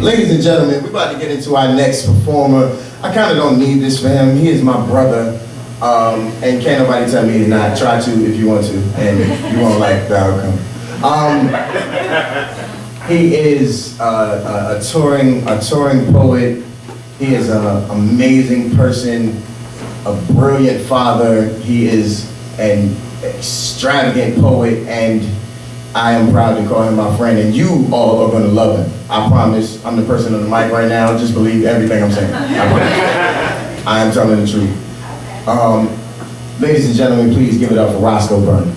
Ladies and gentlemen, we're about to get into our next performer. I kind of don't need this for him. He is my brother. Um, and can't nobody tell me he's not. Try to if you want to, and you won't like the outcome. Um, he is a, a touring, a touring poet. He is an amazing person, a brilliant father. He is an extravagant poet, and I am proud to call him my friend, and you all are going to love him. I promise. I'm the person on the mic right now. Just believe everything I'm saying. I. I am telling the truth. Um, ladies and gentlemen, please give it up for Roscoe Burns.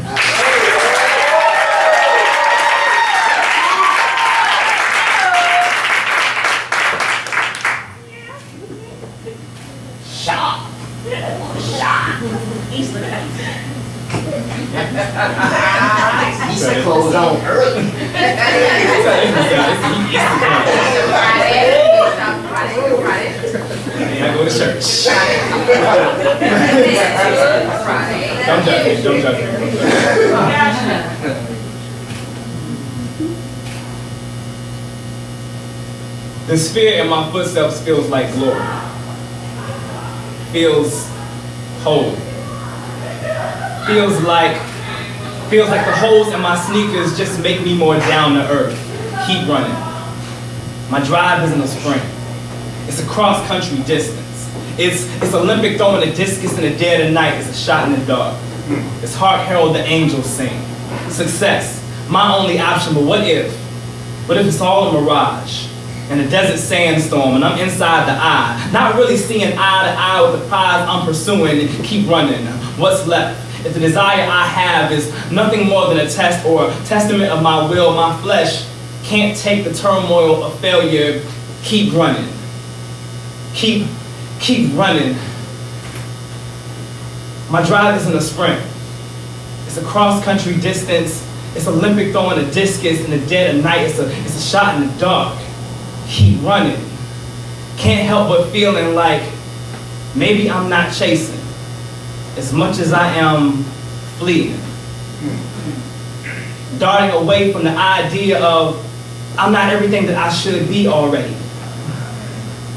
Shaw. Shaw. He's looking at He said clothes on early. I go to church. Don't judge me, don't judge me. The sphere in my footsteps feels like glory. Feels whole. Feels like feels like the holes in my sneakers just make me more down to earth. Keep running. My drive isn't a sprint. It's a cross-country distance. It's, it's Olympic throwing a discus in the dead of night. It's a shot in the dark. It's Hark Herald the angels sing. Success, my only option, but what if? What if it's all a mirage? In a desert sandstorm and I'm inside the eye, not really seeing eye to eye with the prize I'm pursuing, keep running. What's left? If the desire I have is nothing more than a test or a testament of my will, my flesh can't take the turmoil of failure, keep running. Keep, keep running. My drive isn't a sprint. It's a cross-country distance. It's Olympic throwing a discus in the dead of night. It's a, it's a shot in the dark. Keep running. Can't help but feeling like maybe I'm not chasing as much as I am fleeing. Darting away from the idea of I'm not everything that I should be already.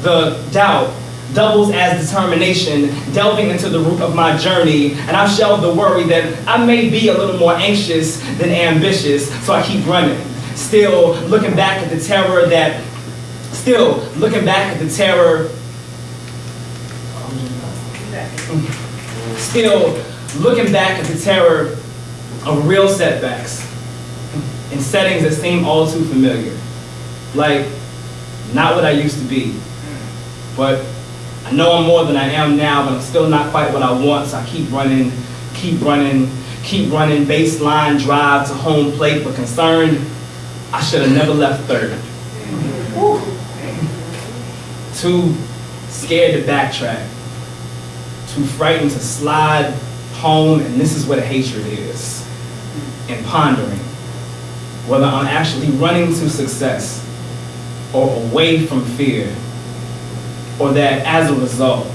The doubt doubles as determination, delving into the root of my journey, and I've shelved the worry that I may be a little more anxious than ambitious, so I keep running. Still looking back at the terror that, still looking back at the terror, still looking back at the terror of real setbacks in settings that seem all too familiar. Like, not what I used to be, but I know I'm more than I am now, but I'm still not quite what I want, so I keep running, keep running, keep running, baseline drive to home plate, but concerned, I should have never left third. Too scared to backtrack, too frightened to slide home, and this is the hatred is, and pondering whether I'm actually running to success or away from fear, or that as a result,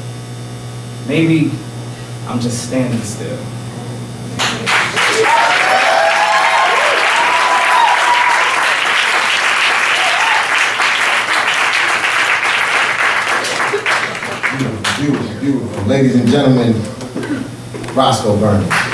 maybe I'm just standing still. Beautiful, beautiful, beautiful. Ladies and gentlemen, Roscoe Burns.